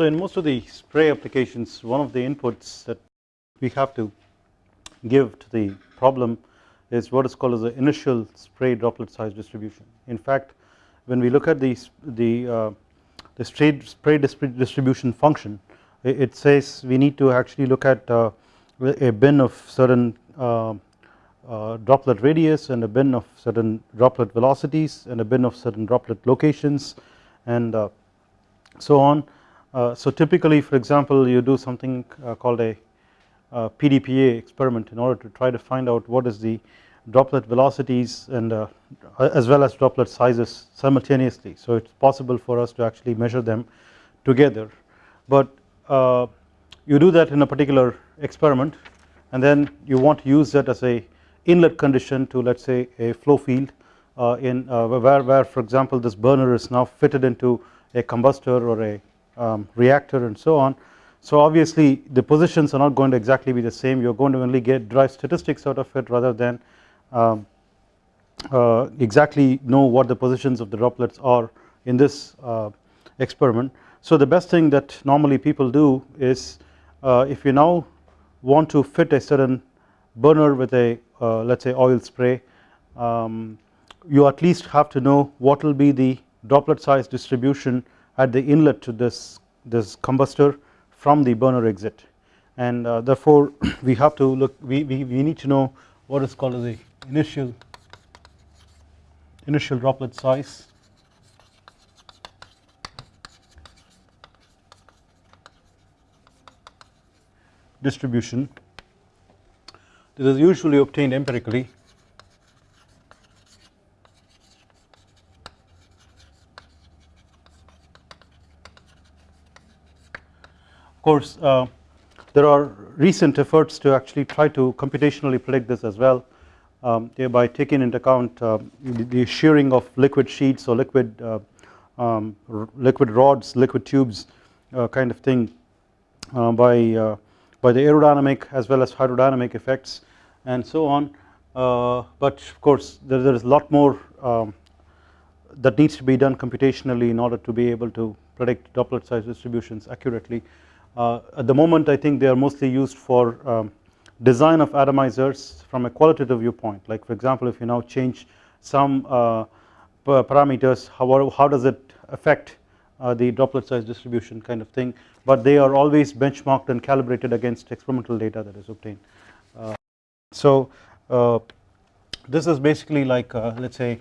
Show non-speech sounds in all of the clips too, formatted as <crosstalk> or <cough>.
So in most of the spray applications one of the inputs that we have to give to the problem is what is called as the initial spray droplet size distribution. In fact when we look at the, the, uh, the spray, spray distribution function it says we need to actually look at uh, a bin of certain uh, uh, droplet radius and a bin of certain droplet velocities and a bin of certain droplet locations and uh, so on. Uh, so typically for example you do something uh, called a PDPA experiment in order to try to find out what is the droplet velocities and uh, as well as droplet sizes simultaneously. So it is possible for us to actually measure them together but uh, you do that in a particular experiment and then you want to use that as a inlet condition to let us say a flow field uh, in uh, where, where for example this burner is now fitted into a combustor or a um, reactor and so on. So obviously the positions are not going to exactly be the same you are going to only get derive statistics out of it rather than um, uh, exactly know what the positions of the droplets are in this uh, experiment. So the best thing that normally people do is uh, if you now want to fit a certain burner with a uh, let us say oil spray um, you at least have to know what will be the droplet size distribution at the inlet to this this combustor from the burner exit. And uh, therefore <coughs> we have to look we, we, we need to know what is called as the initial initial droplet size. Distribution. This is usually obtained empirically course uh, there are recent efforts to actually try to computationally predict this as well um, thereby taking into account uh, the, shearing of liquid sheets or liquid uh, um, liquid rods liquid tubes uh, kind of thing uh, by uh, by the aerodynamic as well as hydrodynamic effects and so on. But of course there, there is a lot more um, that needs to be done computationally in order to be able to predict droplet size distributions accurately at the moment I think they are mostly used for um, design of atomizers from a qualitative viewpoint. Like for example if you now change some uh, parameters how, how does it affect uh, the droplet size distribution kind of thing? But they are always benchmarked and calibrated against experimental data that is obtained. Uh, so uh, this is basically like uh, let us say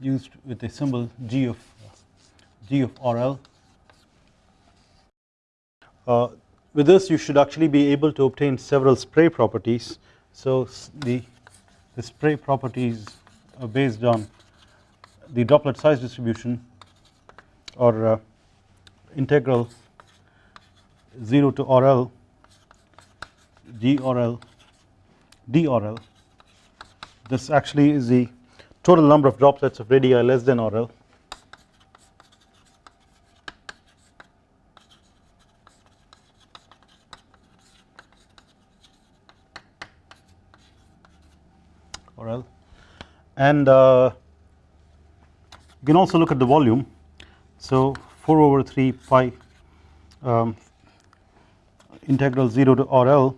used with a symbol G of G of RL uh, with this you should actually be able to obtain several spray properties. So the, the spray properties are based on the droplet size distribution or uh, integral 0 to RL GRL DRL this actually is the total number of droplets of radii less than RL and uh, you can also look at the volume. So 4 over 3 pi um, integral 0 to RL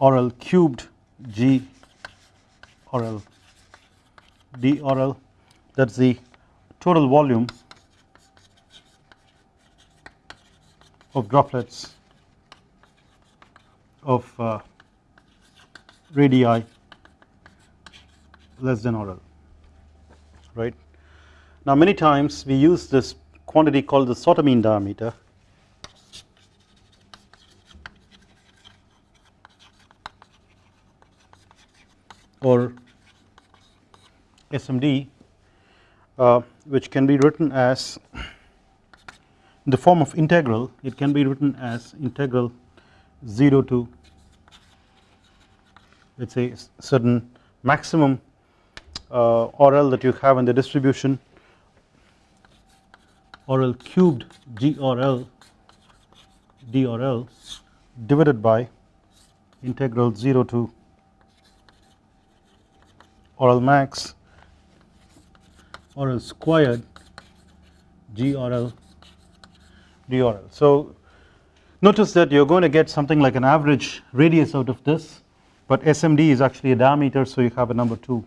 RL cubed G RL d RL that is the total volume of droplets of uh, radii less than RL right. Now many times we use this quantity called the mean diameter or SMD uh, which can be written as in the form of integral it can be written as integral 0 to let us say certain maximum uh, that you have in the distribution RL cubed GRL DRL divided by integral 0 to RL max RL squared GRL drl. So notice that you are going to get something like an average radius out of this but SMD is actually a diameter so you have a number 2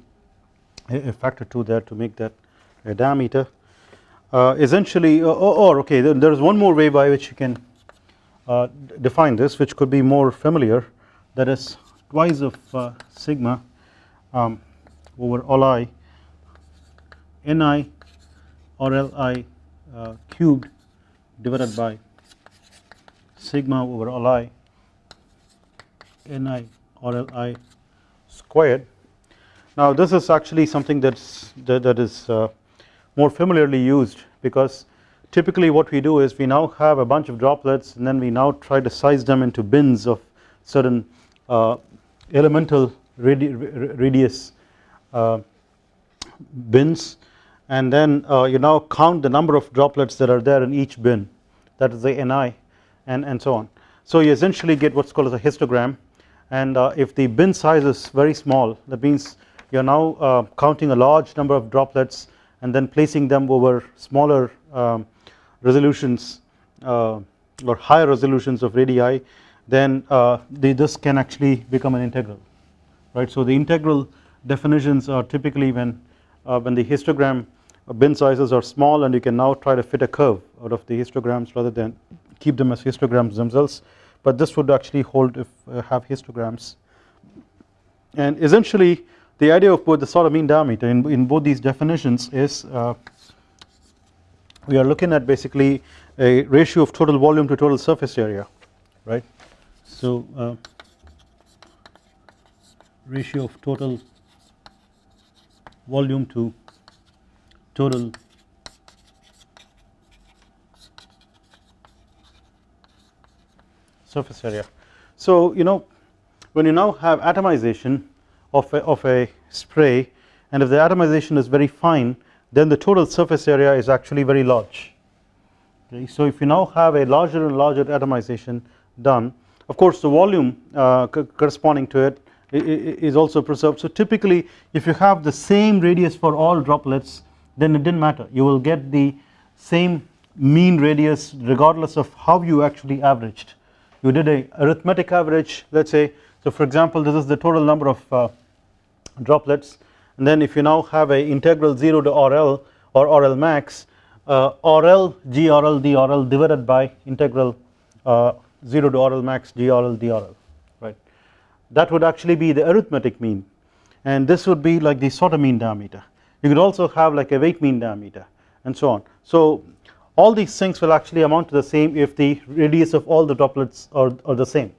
a factor 2 there to make that a diameter uh, essentially or, or okay there is one more way by which you can uh, define this which could be more familiar that is twice of uh, sigma um, over all i ni or li uh, cubed divided by sigma over all i ni or li squared. Now this is actually something that's that, that is uh, more familiarly used because typically what we do is we now have a bunch of droplets and then we now try to size them into bins of certain uh, elemental radi radius uh, bins. And then uh, you now count the number of droplets that are there in each bin. That is the Ni and, and so on. So you essentially get what's called as a histogram. And uh, if the bin size is very small that means you are now uh, counting a large number of droplets and then placing them over smaller um, resolutions uh, or higher resolutions of radii then uh, the, this can actually become an integral right. So the integral definitions are typically when uh, when the histogram bin sizes are small and you can now try to fit a curve out of the histograms rather than keep them as histograms themselves but this would actually hold if uh, have histograms and essentially the idea of both the of mean diameter in, in both these definitions is uh, we are looking at basically a ratio of total volume to total surface area right so uh, ratio of total volume to total surface area. So you know when you now have atomization of a, of a spray and if the atomization is very fine then the total surface area is actually very large okay. So if you now have a larger and larger atomization done of course the volume uh, corresponding to it is also preserved. So typically if you have the same radius for all droplets then it didn't matter you will get the same mean radius regardless of how you actually averaged you did a arithmetic average let us say so for example this is the total number of uh, droplets. And then if you now have a integral 0 to RL or RL max uh, RL GRL DRL divided by integral uh, 0 to RL max GRL DRL right? That would actually be the arithmetic mean. And this would be like the Sauter mean diameter. You could also have like a weight mean diameter and so on. So all these things will actually amount to the same if the radius of all the droplets are, are the same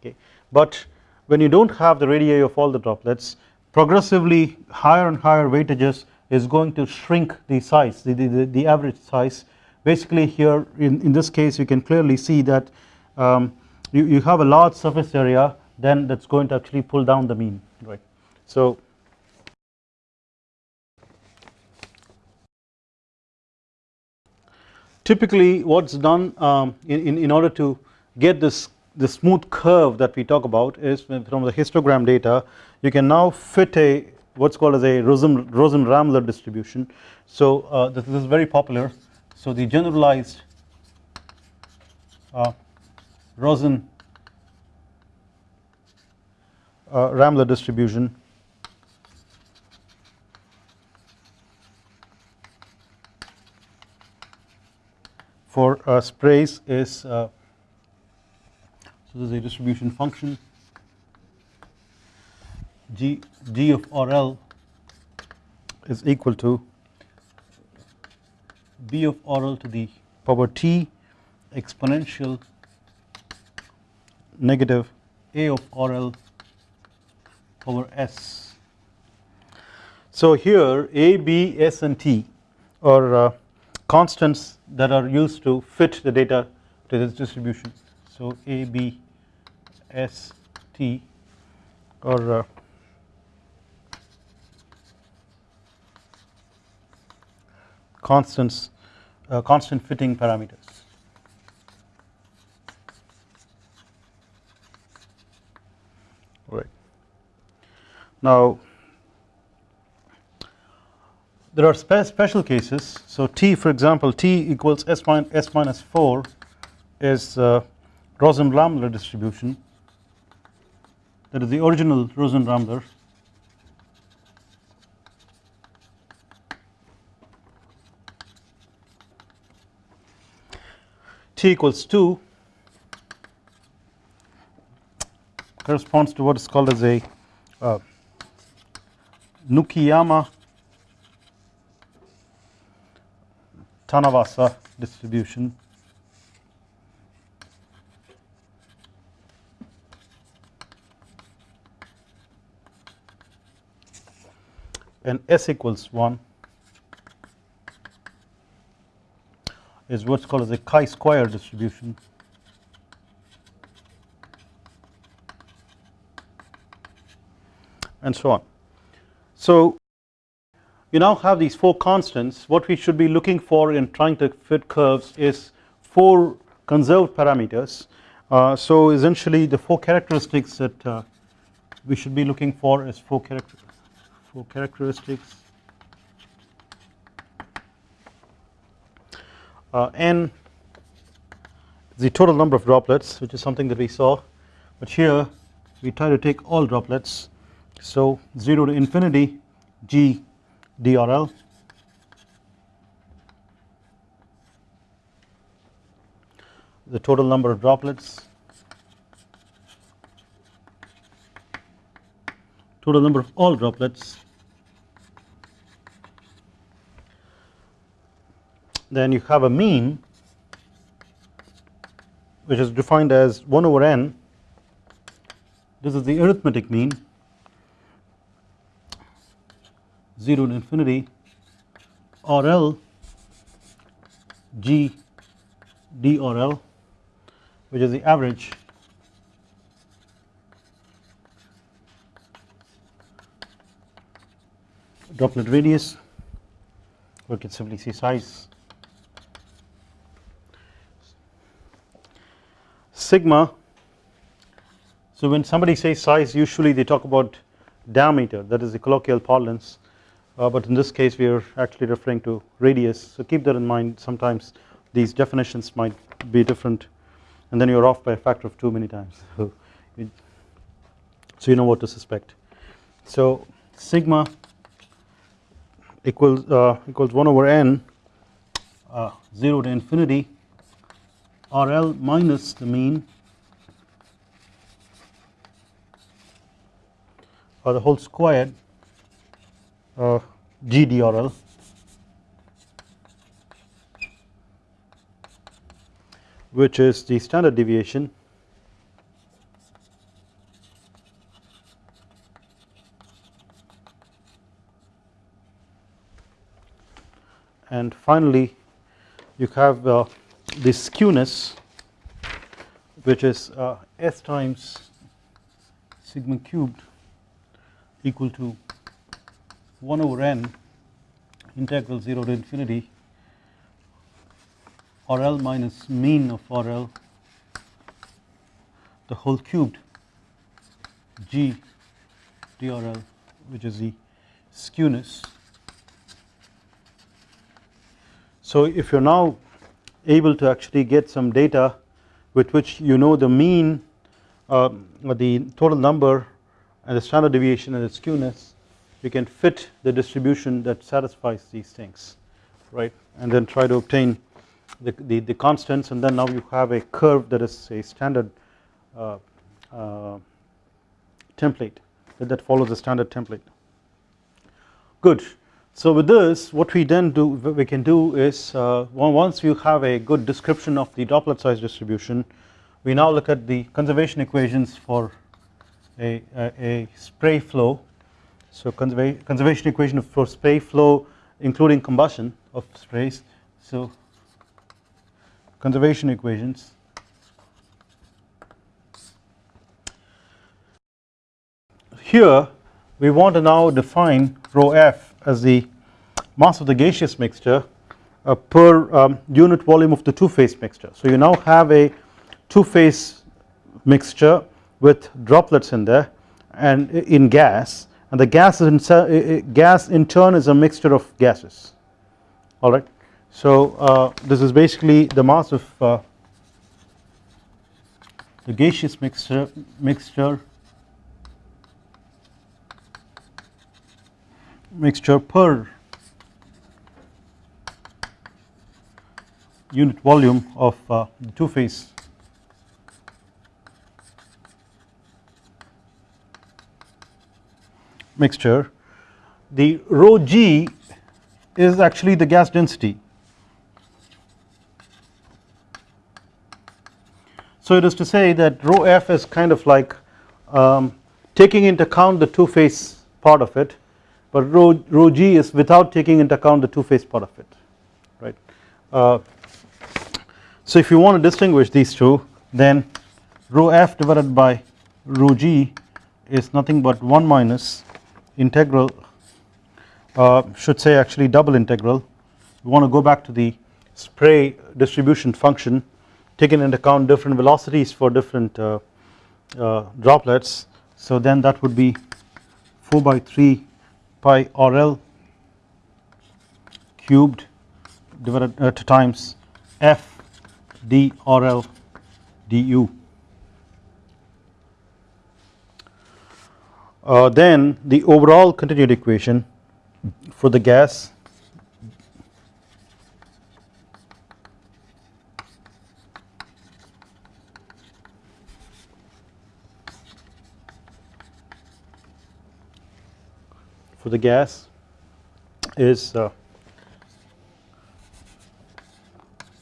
okay? But when you do not have the radii of all the droplets progressively higher and higher weightages is going to shrink the size the, the, the average size basically here in, in this case you can clearly see that um, you, you have a large surface area then that is going to actually pull down the mean right. So typically what is done um, in, in, in order to get this the smooth curve that we talk about is from the histogram data you can now fit a what's called as a Rosin, Rosin-Rammler distribution. So uh, this, this, is very popular. So the generalized uh, Rosin uh, Rammler distribution. For uh, sprays is uh, so this is a distribution function g g of RL is equal to b of RL to the power t exponential negative a of RL over s. So here a, b, s and t are uh, constants that are used to fit the data to this distribution. So a, b, s, t or uh, constants uh, constant fitting parameters. Right. Now there are spe special cases so T for example T equals S, min S minus 4 is uh, Rosin-Rammler distribution that is the original Rosin-Rammler T equals 2 corresponds to what is called as a uh, Nukiyama Tanasawa distribution and S equals 1 is what's called as a chi-square distribution. And so on. So you now have these 4 constants. What we should be looking for in trying to fit curves is 4 conserved parameters. Uh, so essentially the 4 characteristics that uh, we should be looking for is 4 character 4 characteristics. Uh, n the total number of droplets which is something that we saw but here we try to take all droplets. So 0 to infinity g DRL the total number of droplets total number of all droplets. Then you have a mean which is defined as 1 over n. This is the arithmetic mean. 0 to infinity RL G D RL which is the average droplet radius. We can simply say size. Sigma. So when somebody says size usually they talk about diameter that is the colloquial parlance. Uh, but in this case we are actually referring to radius. So keep that in mind. Sometimes these definitions might be different. And then you are off by a factor of 2 many times. So, <laughs> so you know what to suspect. So sigma equals uh, equals 1 over n uh, 0 to infinity RL minus the mean or the whole squared uh, GDRL which is the standard deviation and finally you have uh, the skewness which is uh, S times sigma cubed equal to 1 over n integral 0 to infinity RL minus mean of RL the whole cubed G DRL which is the skewness. So if you are now able to actually get some data with which you know the mean uh, the total number and the standard deviation and the skewness you can fit the distribution that satisfies these things right? And then try to obtain the, the, the constants and then now you have a curve that is a standard uh, uh, template that, that follows the standard template. Good so with this what we then do we can do is uh, once you have a good description of the droplet size distribution we now look at the conservation equations for a, a, a spray flow. So conserva conservation equation for spray flow including combustion of sprays. So conservation equations. Here we want to now define rho f as the mass of the gaseous mixture uh, per um, unit volume of the two phase mixture. So you now have a two phase mixture with droplets in there and in gas and the gas in, gas in turn is a mixture of gases alright. So uh, this is basically the mass of uh, the gaseous mixture mixture mixture per unit volume of uh, the two phase. Mixture. The rho g is actually the gas density. So it is to say that rho f is kind of like um, taking into account the two phase part of it but rho, rho g is without taking into account the two phase part of it right? Uh, so if you want to distinguish these two then rho f divided by rho g is nothing but 1 minus integral uh, should say actually double integral. We want to go back to the spray distribution function taking into account different velocities for different uh, uh, droplets. So then that would be 4 by 3 pi RL cubed divided uh, times f d RL du. Uh, then the overall continuity equation for the gas for the gas is uh,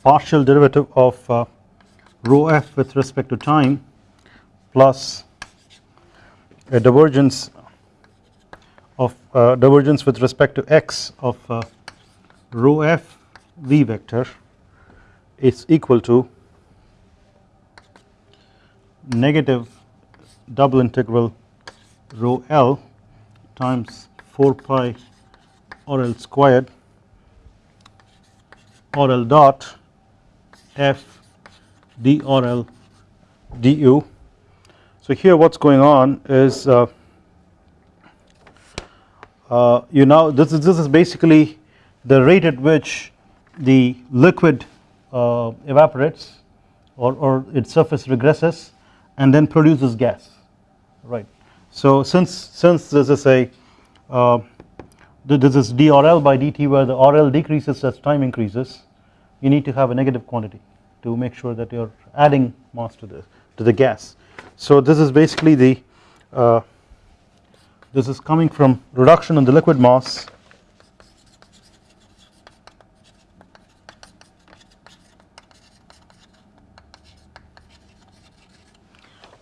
partial derivative of uh, rho f with respect to time plus a divergence of uh, divergence with respect to x of uh, rho f v vector is equal to negative double integral rho l times 4 pi RL squared RL dot f drl du. So here what is going on is uh, uh, you now this is this is basically the rate at which the liquid uh, evaporates or, or its surface regresses and then produces gas right. So since since this is a this is drl by dt where the RL decreases as time increases. You need to have a negative quantity to make sure that you are adding mass to the to the gas. So this is basically the uh, this is coming from reduction in the liquid mass.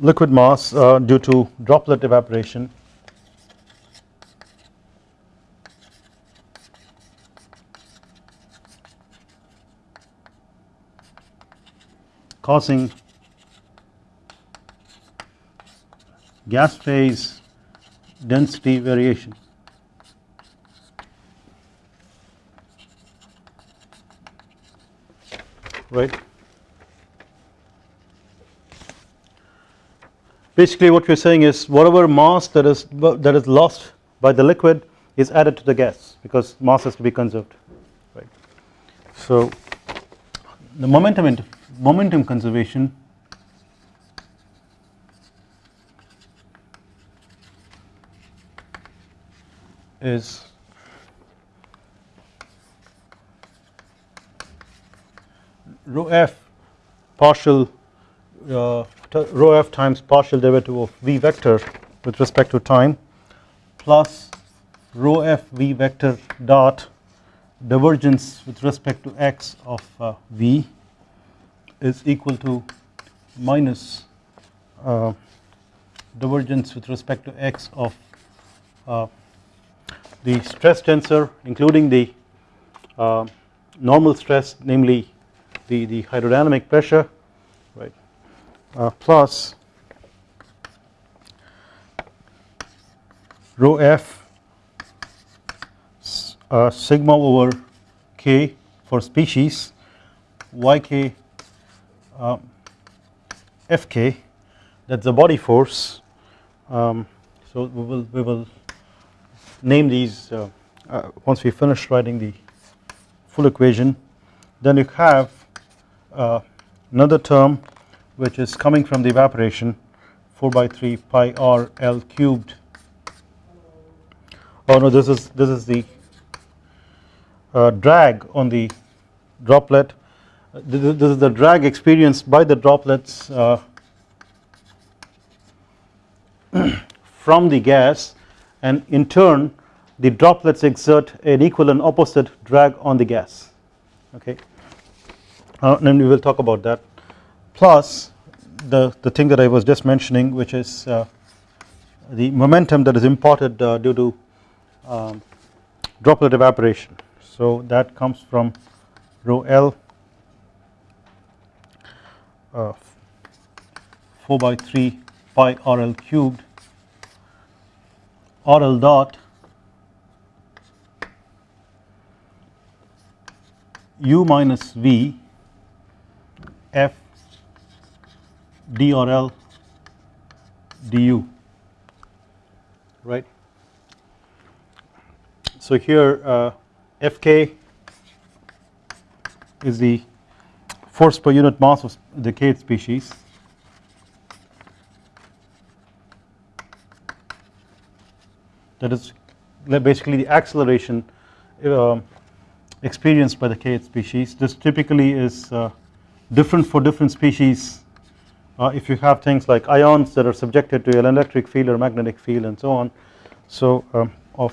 Liquid mass uh, due to droplet evaporation causing gas phase density variation. right. Basically what we are saying is whatever mass that is that is lost by the liquid is added to the gas because mass has to be conserved right. So the momentum momentum conservation. Is rho f partial uh, rho f times partial derivative of v vector with respect to time plus rho f v vector dot divergence with respect to x of uh, v is equal to minus uh, divergence with respect to x of uh, the stress tensor including the uh, normal stress namely the, the hydrodynamic pressure right uh, plus rho f uh, sigma over k for species yk uh, Fk that is the body force. Um, so we will we will name these uh, uh, once we finish writing the full equation. Then you have uh, another term which is coming from the evaporation 4 by 3 pi r L cubed. Oh no this is this is the uh, drag on the droplet this is the drag experienced by the droplets uh, <clears throat> from the gas and in turn the droplets exert an equal and opposite drag on the gas. Okay? Uh, and we will talk about that. Plus the, the thing that I was just mentioning which is uh, the momentum that is imparted uh, due to um, droplet evaporation. So that comes from rho L uh, 4 by 3 pi RL cubed RL dot u minus v f drl du right. So here uh, Fk is the force per unit mass of the kth species. That is basically the acceleration uh, experienced by the kth species. This typically is uh, different for different species. Uh, if you have things like ions that are subjected to an electric field or magnetic field and so on. So um, of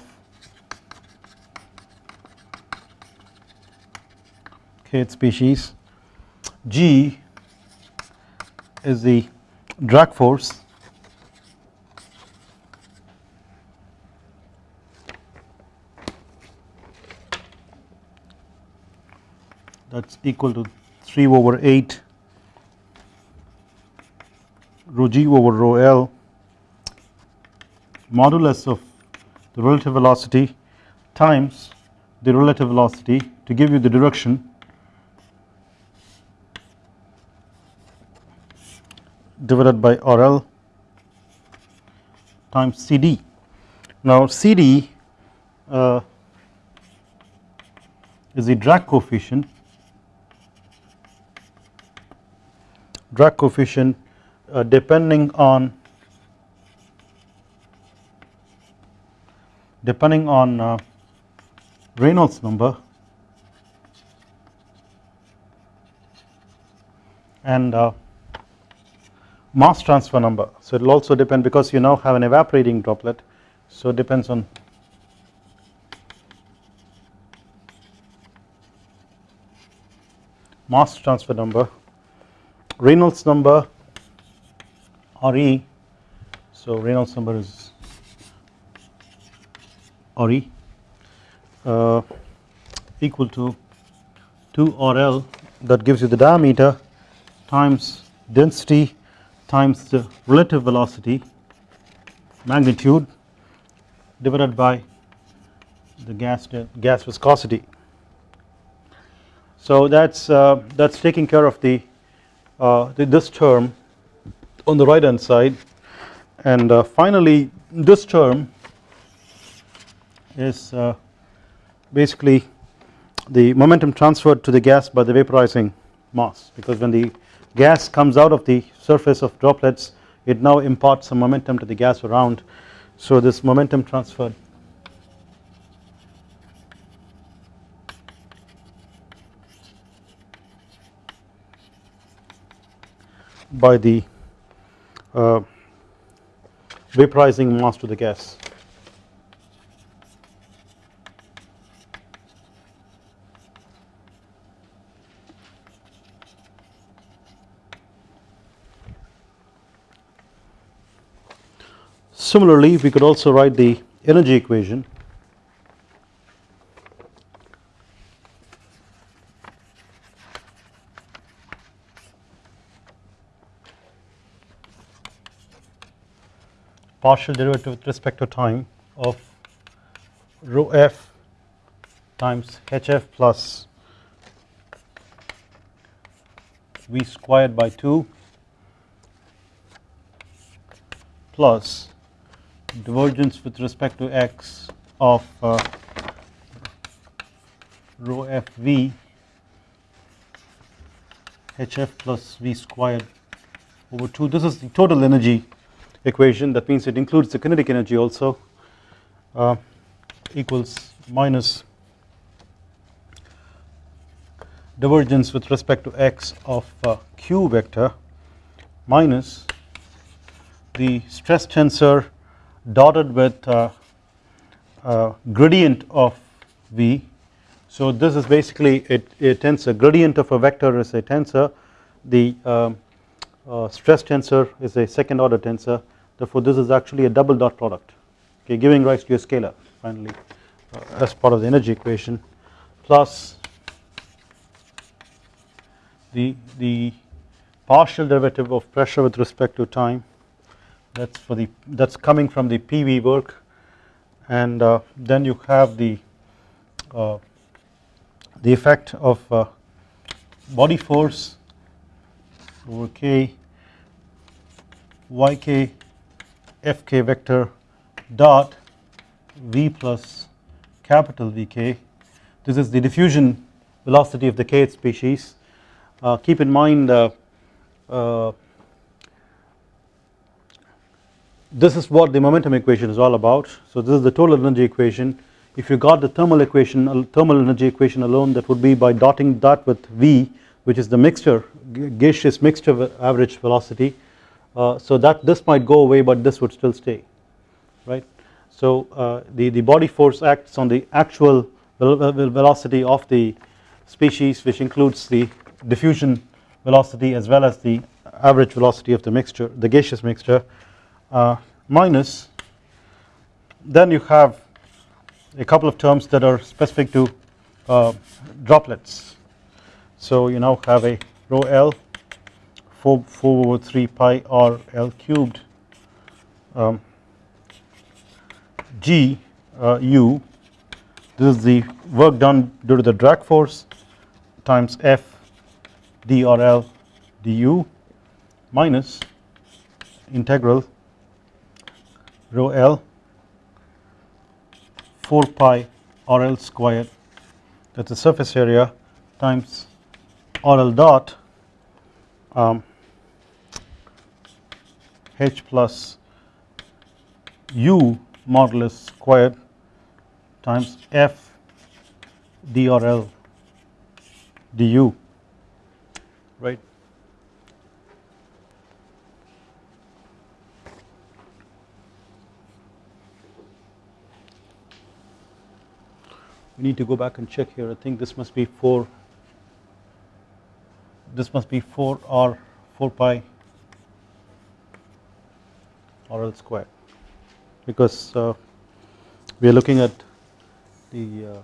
kth species g is the drag force. That is equal to 3 over 8 rho g over rho l. Modulus of the relative velocity times the relative velocity to give you the direction divided by RL times CD. Now CD uh, is the drag coefficient drag coefficient uh, depending on depending on uh, Reynolds number and uh, mass transfer number. So it will also depend because you now have an evaporating droplet so it depends on mass transfer number Reynolds number RE so Reynolds number is RE uh, equal to 2 RL that gives you the diameter times density times the relative velocity magnitude divided by the gas gas viscosity. So that's uh, that's taking care of the uh, this term on the right hand side and uh, finally this term is uh, basically the momentum transferred to the gas by the vaporizing mass because when the gas comes out of the surface of droplets it now imparts some momentum to the gas around so this momentum transfer by the uh, vaporizing mass to the gas. Similarly, we could also write the energy equation. Partial derivative with respect to time of rho f times hf plus v squared by 2 plus divergence with respect to x of uh, rho fv hf plus v squared over 2 this is the total energy equation. That means it includes the kinetic energy also uh, equals minus divergence with respect to x of uh, q vector minus the stress tensor dotted with uh, uh, gradient of v. So this is basically a, a, tensor gradient of a vector is a tensor. The um, uh, stress tensor is a second order tensor. Therefore this is actually a double dot product. Okay giving rise to a scalar finally uh, as part of the energy equation plus the the partial derivative of pressure with respect to time that's for the that's coming from the PV work. And uh, then you have the uh, the effect of uh, body force over k yk fk vector dot v plus capital Vk this is the diffusion velocity of the kth species. Uh, keep in mind uh, uh, this is what the momentum equation is all about. So this is the total energy equation. If you got the thermal equation uh, thermal energy equation alone that would be by dotting that with V which is the mixture gaseous mixture average velocity. Uh, so that this might go away but this would still stay right? So uh, the the body force acts on the actual velocity of the species which includes the diffusion velocity as well as the average velocity of the mixture the gaseous mixture uh, minus then you have a couple of terms that are specific to uh, droplets. So you now have a rho L 4, 4 over 3 pi r L cubed um, G uh, U. This is the work done due to the drag force times F drl du minus integral rho l 4 pi rl square that is the surface area times rl dot um, h plus u modulus squared times f drl du right. We need to go back and check here. I think this must be 4 this must be 4 or 4 pi RL square because uh, we are looking at the uh,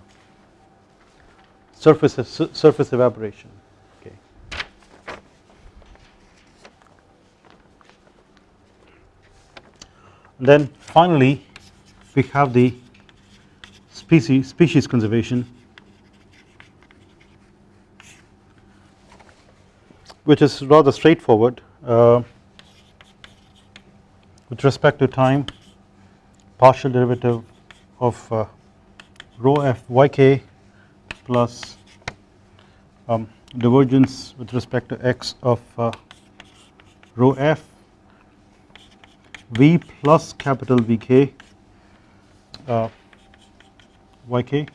surface surface evaporation. Okay. then finally we have the species species conservation which is rather straightforward uh, with respect to time partial derivative of uh, rho f yk plus um, divergence with respect to x of uh, rho f V plus capital Vk uh, Yk.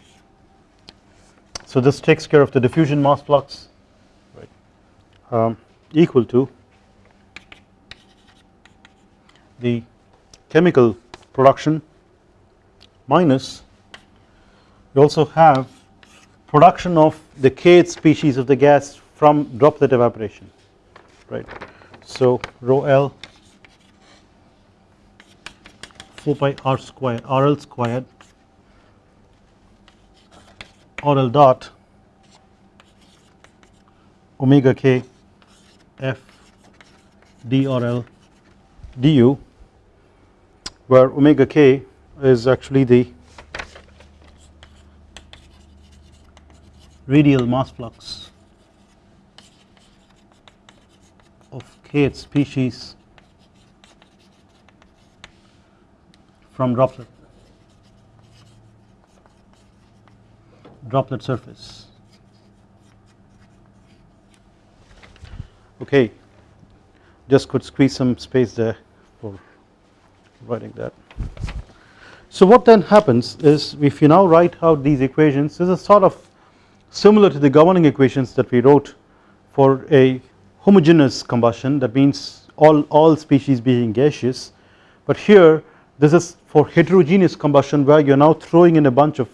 So this takes care of the diffusion mass flux right um, equal to the chemical production minus you also have production of the kth species of the gas from droplet evaporation right so rho L 4 pi r square RL squared RL dot omega k f drl du where omega k is actually the radial mass flux of kth species from droplet droplet surface. Okay. Just could squeeze some space there for writing that. So what then happens is if you now write out these equations this is sort of similar to the governing equations that we wrote for a homogeneous combustion. That means all, all species being gaseous. But here this is for heterogeneous combustion where you are now throwing in a bunch of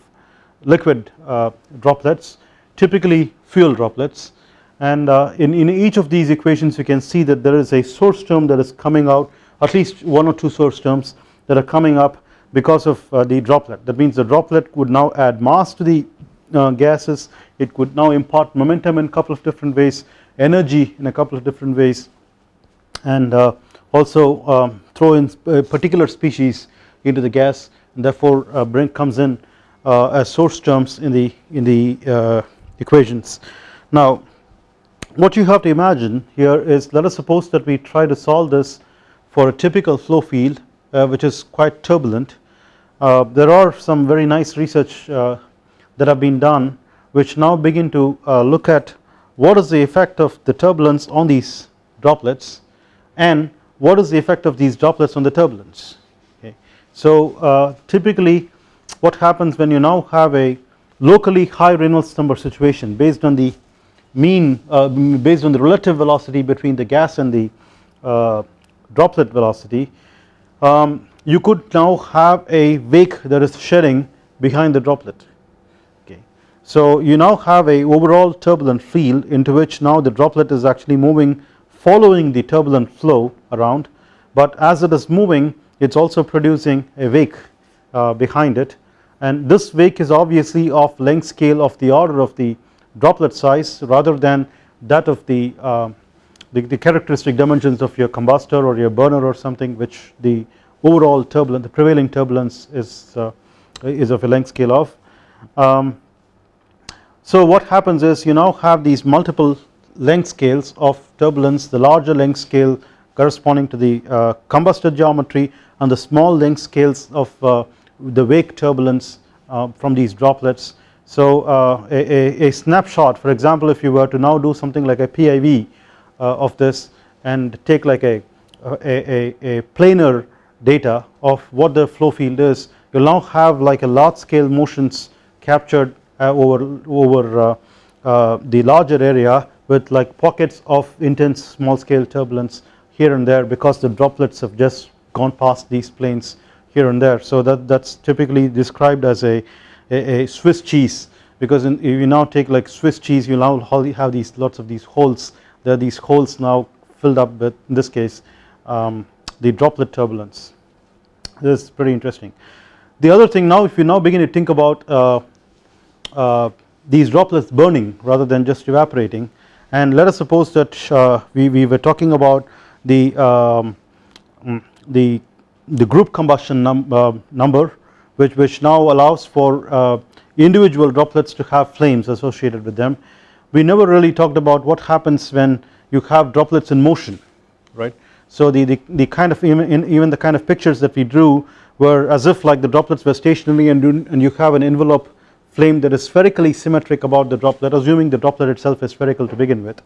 liquid uh, droplets typically fuel droplets. And uh, in, in each of these equations you can see that there is a source term that is coming out at least one or two source terms that are coming up because of uh, the droplet. That means the droplet would now add mass to the gases. It could now impart momentum in a couple of different ways energy in a couple of different ways and also um, throw in a particular species into the gas. And therefore uh, bring comes in as source terms in the in the uh, equations. Now what you have to imagine here is let us suppose that we try to solve this for a typical flow field uh, which is quite turbulent. Uh, there are some very nice research uh, that have been done which now begin to look at what is the effect of the turbulence on these droplets and what is the effect of these droplets on the turbulence okay. So uh, typically what happens when you now have a locally high Reynolds number situation based on the mean uh, based on the relative velocity between the gas and the uh, droplet velocity um, you could now have a wake that is shedding behind the droplet okay. So you now have a overall turbulent field into which now the droplet is actually moving following the turbulent flow around but as it is moving it is also producing a wake uh, behind it and this wake is obviously of length scale of the order of the droplet size rather than that of the, uh, the, the characteristic dimensions of your combustor or your burner or something which the overall turbulence the prevailing turbulence is uh, is of a length scale of. Um, so what happens is you now have these multiple length scales of turbulence the larger length scale corresponding to the uh, combustor geometry and the small length scales of uh, the wake turbulence uh, from these droplets. So uh, a, a, snapshot for example if you were to now do something like a PIV uh, of this and take like a, a, a, planar data of what the flow field is you will now have like a large scale motions captured over, over the larger area with like pockets of intense small scale turbulence here and there because the droplets have just gone past these planes here and there. So that that's typically described as a a, a Swiss cheese because in, if you now take like Swiss cheese you now have these lots of these holes. There are these holes now filled up with in this case um, the droplet turbulence. This is pretty interesting. The other thing now if you now begin to think about uh, uh, these droplets burning rather than just evaporating and let us suppose that uh, we, we were talking about the um, the the group combustion num uh, number which, which now allows for uh, individual droplets to have flames associated with them. We never really talked about what happens when you have droplets in motion right. So the, the, the kind of even, even the kind of pictures that we drew were as if like the droplets were stationary and, and you have an envelope flame that is spherically symmetric about the droplet assuming the droplet itself is spherical to begin with.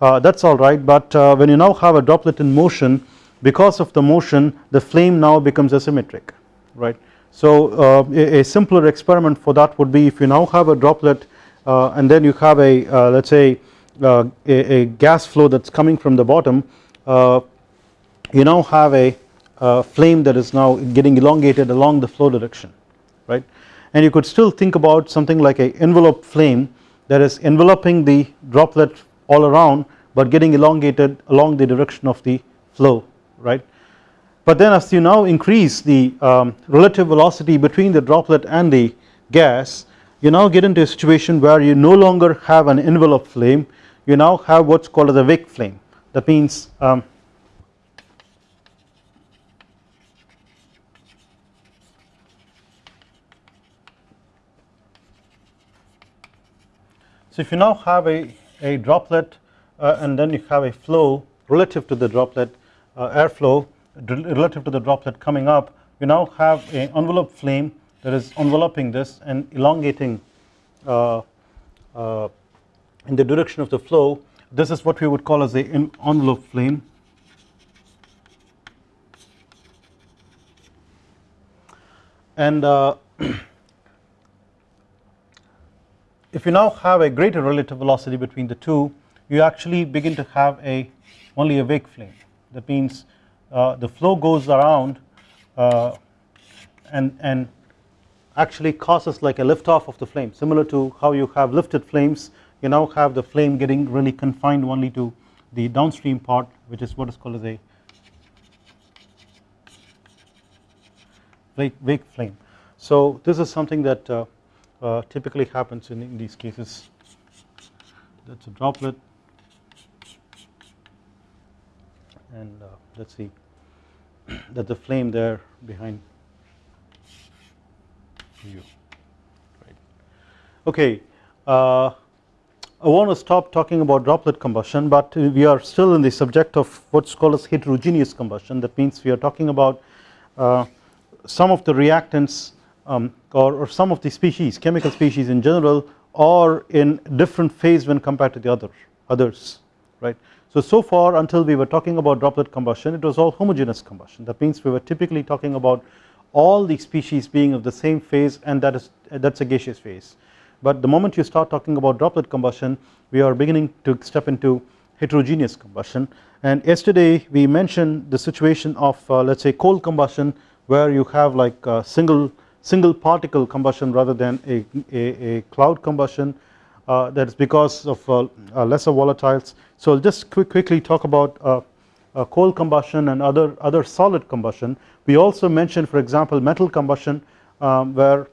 Uh, that is alright but uh, when you now have a droplet in motion because of the motion the flame now becomes asymmetric right? So uh, a, a, simpler experiment for that would be if you now have a droplet uh, and then you have a uh, let us say uh, a, a, gas flow that is coming from the bottom uh, you now have a, a, flame that is now getting elongated along the flow direction right? And you could still think about something like a envelope flame that is enveloping the droplet all around but getting elongated along the direction of the flow right? But then as you now increase the um, relative velocity between the droplet and the gas you now get into a situation where you no longer have an envelope flame. You now have what is called as a wake flame. That means um, so if you now have a, a droplet uh, and then you have a flow relative to the droplet airflow relative to the droplet coming up you now have an envelope flame that is enveloping this and elongating uh, uh, in the direction of the flow. This is what we would call as a envelope flame. And uh, <clears throat> if you now have a greater relative velocity between the two you actually begin to have a only a wake flame that means uh, the flow goes around uh, and and actually causes like a lift off of the flame similar to how you have lifted flames. You now have the flame getting really confined only to the downstream part which is what is called as a wake flame. So this is something that uh, uh, typically happens in, in, these cases. That is a droplet and uh, let us see <clears throat> that the flame there behind you. Okay, uh, I want to stop talking about droplet combustion but we are still in the subject of what is called as heterogeneous combustion that means we are talking about uh, some of the reactants um, or, or, some of the species chemical species in general are in different phase when compared to the other others right. So, so far until we were talking about droplet combustion it was all homogeneous combustion. That means we were typically talking about all the species being of the same phase and that is that is a gaseous phase. But the moment you start talking about droplet combustion we are beginning to step into heterogeneous combustion. And yesterday we mentioned the situation of uh, let us say coal combustion where you have like a single single particle combustion rather than a, a, a cloud combustion. uh, that is because of uh, uh lesser volatiles. So I will just quick, quickly talk about uh, uh, coal combustion and other other solid combustion. We also mentioned for example metal combustion um, where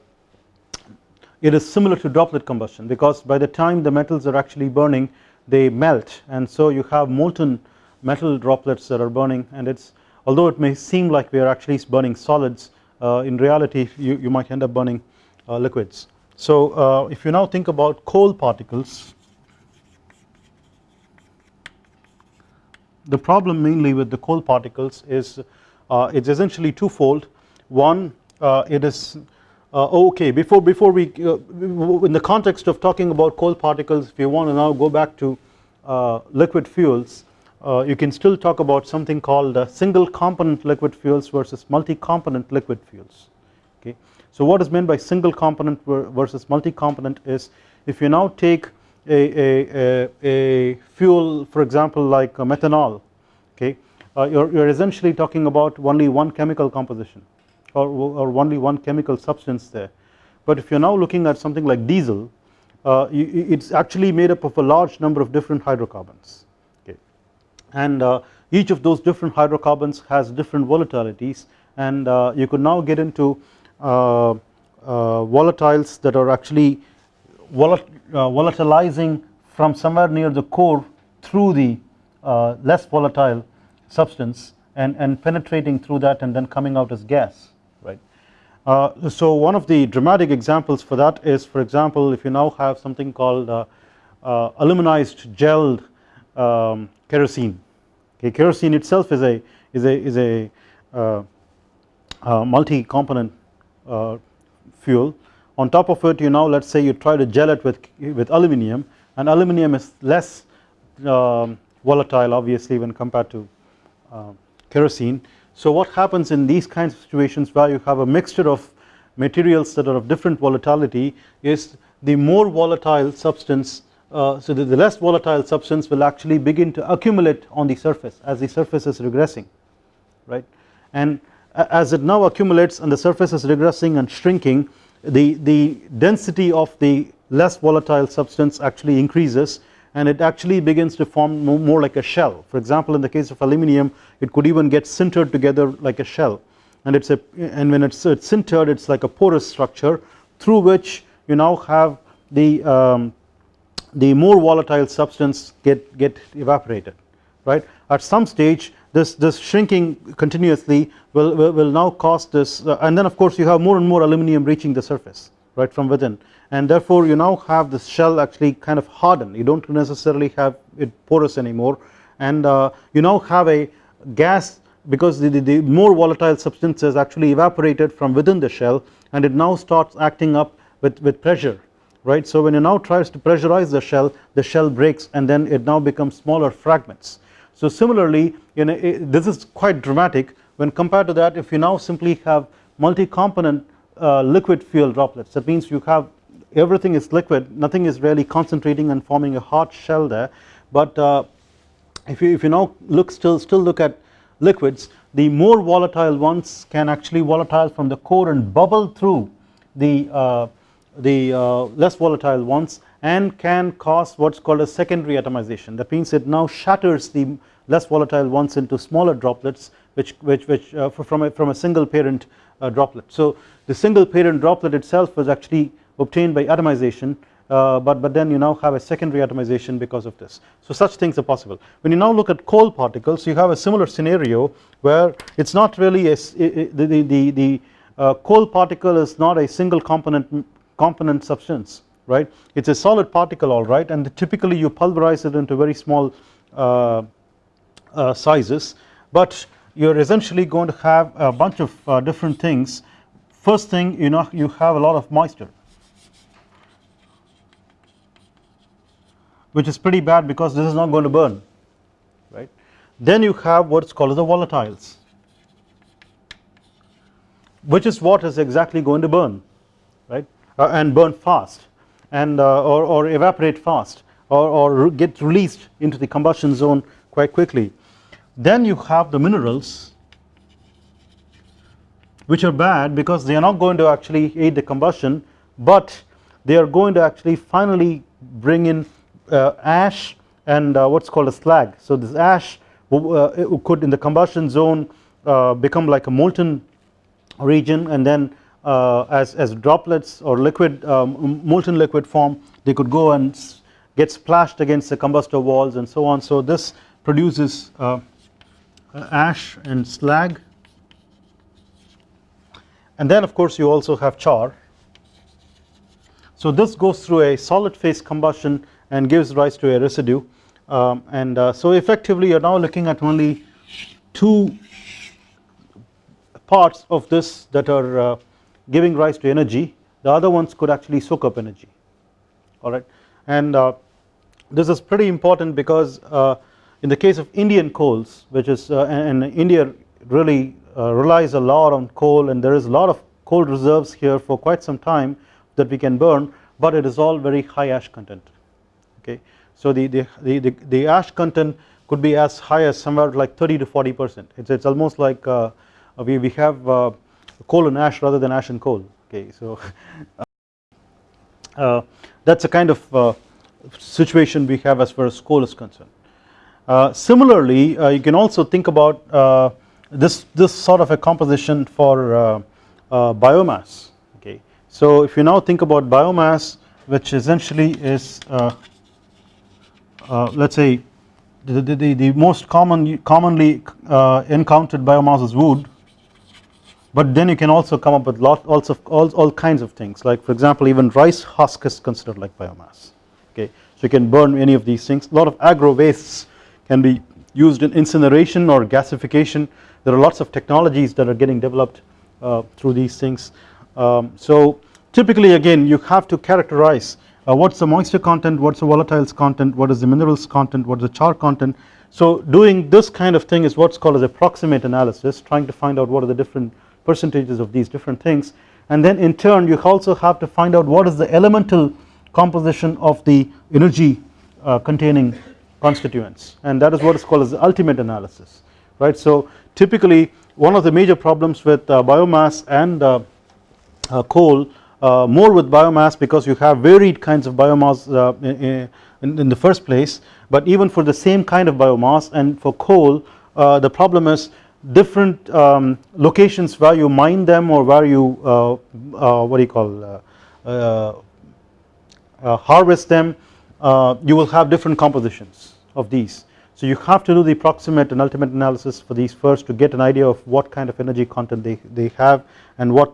it is similar to droplet combustion because by the time the metals are actually burning they melt and so you have molten metal droplets that are burning and it's although it may seem like we are actually burning solids uh, in reality you, you might end up burning uh, liquids. So uh, if you now think about coal particles the problem mainly with the coal particles is uh, it's essentially twofold one uh, it is uh, okay before before we uh, in the context of talking about coal particles if you want to now go back to uh, liquid fuels you can still talk about something called single component liquid fuels versus multi-component liquid fuels okay. So what is meant by single component versus multi-component is if you now take a, a, a, fuel for example like methanol okay uh, you're, you're essentially talking about only one chemical composition or, or only one chemical substance there. But if you are now looking at something like diesel uh, it is actually made up of a large number of different hydrocarbons okay and uh, each of those different hydrocarbons has different volatilities and uh, you could now get into volatiles that are actually uh, volatilizing from somewhere near the core through the less volatile substance and, and penetrating through that and then coming out as gas uh, so one of the dramatic examples for that is for example if you now have something called uh, uh, aluminized gelled um, kerosene. Okay kerosene itself is a is a is a uh, uh, multi component uh, fuel. On top of it you now let us say you try to gel it with with aluminum and aluminum is less um, volatile obviously when compared to kerosene. So what happens in these kinds of situations where you have a mixture of materials that are of different volatility is the more volatile substance uh, so the, less volatile substance will actually begin to accumulate on the surface as the surface is regressing right? And as it now accumulates and the surface is regressing and shrinking the, the density of the less volatile substance actually increases and it actually begins to form more like a shell. For example in the case of aluminum it could even get sintered together like a shell. And it's a and when it's, it's sintered it's like a porous structure through which you now have the um, the more volatile substance get get evaporated right? At some stage this this shrinking continuously will will, will now cause this uh, and then of course you have more and more aluminum reaching the surface right from within and therefore you now have this shell actually kind of harden you do not necessarily have it porous anymore and uh, you now have a gas because the, the, the, more volatile substances actually evaporated from within the shell and it now starts acting up with, with pressure right. So when you now tries to pressurize the shell the shell breaks and then it now becomes smaller fragments. So similarly you know this is quite dramatic when compared to that if you now simply have multi-component uh, liquid fuel droplets that means you have everything is liquid nothing is really concentrating and forming a hard shell there. But uh, if you if you now look still still look at liquids the more volatile ones can actually volatile from the core and bubble through the uh, the uh, less volatile ones and can cause what's called a secondary atomization that means it now shatters the less volatile ones into smaller droplets which which which uh, from a from a single parent uh, droplet so the single parent droplet itself was actually obtained by atomization uh, but, but then you now have a secondary atomization because of this. So such things are possible. When you now look at coal particles you have a similar scenario where it is not really a, the, the, the, the uh, coal particle is not a single component component substance right? It is a solid particle alright and typically you pulverize it into very small uh, uh, sizes but you are essentially going to have a bunch of uh, different things. First thing you know you have a lot of moisture which is pretty bad because this is not going to burn right. Then you have what is called the volatiles which is what is exactly going to burn right? Uh, and burn fast and uh, or, or evaporate fast or, or get released into the combustion zone quite quickly. Then you have the minerals which are bad because they are not going to actually aid the combustion but they are going to actually finally bring in uh, ash and uh, what is called a slag. So this ash uh, could in the combustion zone become like a molten region and then as, as droplets or liquid um, molten liquid form they could go and get splashed against the combustor walls and so on. So this produces ash and slag and then of course you also have char. So this goes through a solid phase combustion and gives rise to a residue um, and uh, so effectively you are now looking at only two parts of this that are uh, giving rise to energy the other ones could actually soak up energy. Alright and uh, this is pretty important because uh, in the case of Indian coals which is uh, and India really uh, relies a lot on coal and there is a lot of coal reserves here for quite some time that we can burn but it is all very high ash content. Okay. So the, the, the, the, ash content could be as high as somewhere like 30 to 40 percent. It's, it's almost like uh, we, we have uh, coal and ash rather than ash and coal. Okay so <laughs> uh, that's a kind of uh, situation we have as far as coal is concerned. Uh, similarly uh, you can also think about this this sort of a composition for biomass. Okay so if you now think about biomass which essentially is uh, let us say the, the, the, most common commonly uh, encountered biomass is wood but then you can also come up with lot also all, all kinds of things. Like for example even rice husk is considered like biomass. Okay? So you can burn any of these things. A lot of agro wastes can be used in incineration or gasification. There are lots of technologies that are getting developed uh, through these things. Um, so typically again you have to characterize uh, what is the moisture content, what is the volatiles content, what is the minerals content, what is the char content. So doing this kind of thing is what is called as a proximate analysis trying to find out what are the different percentages of these different things. And then in turn you also have to find out what is the elemental composition of the energy uh, containing constituents. And that is what is called as the ultimate analysis right. So typically one of the major problems with uh, biomass and uh, uh coal uh, more with biomass because you have varied kinds of biomass uh, in, in, the first place. But even for the same kind of biomass and for coal the problem is different um, locations where you mine them or where you uh, uh, what do you call uh, harvest them you will have different compositions of these so you have to do the proximate and ultimate analysis for these first to get an idea of what kind of energy content they, they have and what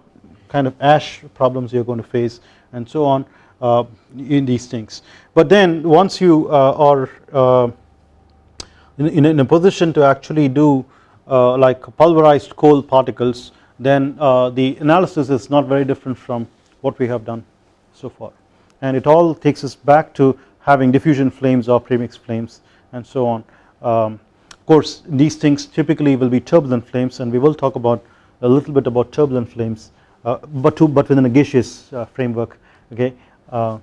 kind of ash problems you are going to face and so on uh, in these things. But then once you uh, are uh, in, in, a position to actually do like pulverized coal particles then the analysis is not very different from what we have done so far and it all takes us back to having diffusion flames or premix flames and so on. Um, of course these things typically will be turbulent flames and we will talk about a little bit about turbulent flames uh, but to, but within a gaseous uh, framework okay uh,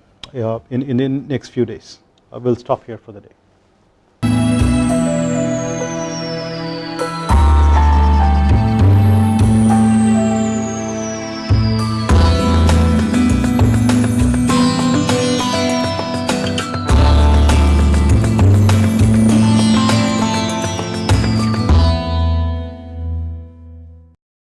in, in the next few days. we will stop here for the day.